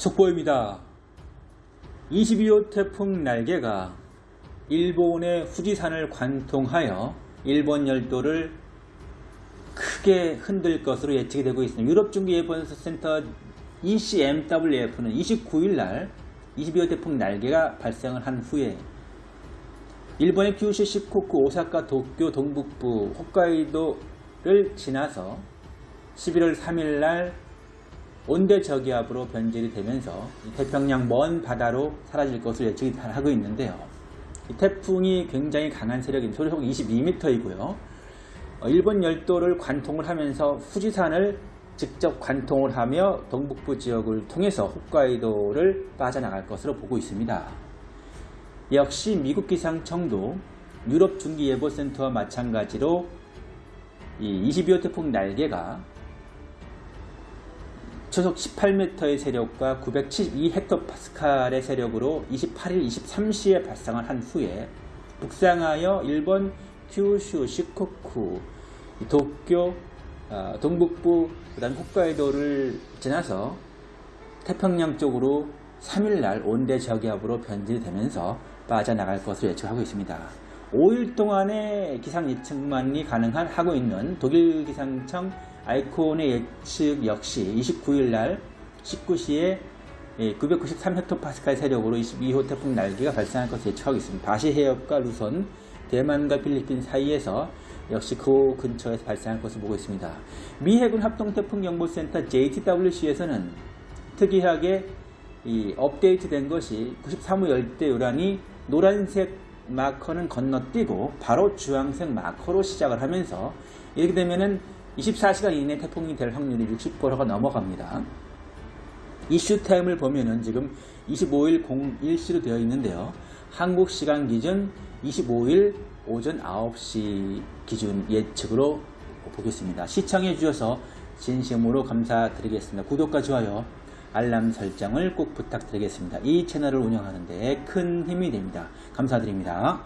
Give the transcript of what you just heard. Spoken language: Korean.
속보입니다. 22호 태풍 날개가 일본의 후지산을 관통하여 일본 열도를 크게 흔들 것으로 예측이 되고 있습니다. 유럽 중기 예보센터 ECMWF는 29일 날 22호 태풍 날개가 발생을 한 후에 일본의 규슈, 시코쿠, 오사카, 도쿄, 동북부, 홋카이도를 지나서 11월 3일 날 온대 저기압으로 변질이 되면서 태평양 먼 바다로 사라질 것을 예측이 하고 있는데요. 태풍이 굉장히 강한 세력인 소리속 22m이고요. 일본 열도를 관통을 하면서 후지산을 직접 관통을 하며 동북부 지역을 통해서 홋카이도를 빠져나갈 것으로 보고 있습니다. 역시 미국 기상청도 유럽 중기예보센터와 마찬가지로 22호 태풍 날개가 초속 18m의 세력과 972헥토파스칼의 세력으로 28일 23시에 발생을 한 후에 북상하여 일본 큐슈, 시코쿠, 도쿄, 어, 동북부, 그 다음 홋카이도를 지나서 태평양 쪽으로 3일날 온대 저기압으로 변질되면서 빠져나갈 것으로 예측하고 있습니다. 5일 동안의 기상 예측만이 가능한 하고 있는 독일 기상청 아이콘의 예측 역시 29일 날 19시에 993헥토파스칼 세력으로 22호 태풍 날개가 발생할 것을 예측하고 있습니다. 바시 해협과 루선, 대만과 필리핀 사이에서 역시 그 근처에서 발생할 것을 보고 있습니다. 미 해군 합동태풍경보센터 JTWC에서는 특이하게 이 업데이트된 것이 93호 열대 요란이 노란색 마커는 건너뛰고 바로 주황색 마커로 시작을 하면서 이렇게 되면은 24시간 이내 태풍이 될 확률이 60%가 넘어갑니다. 이슈 타임을 보면은 지금 25일 01시로 되어 있는데요. 한국 시간 기준 25일 오전 9시 기준 예측으로 보겠습니다. 시청해 주셔서 진심으로 감사드리겠습니다. 구독과 좋아요, 알람 설정을 꼭 부탁드리겠습니다. 이 채널을 운영하는 데 큰 힘이 됩니다. 감사드립니다.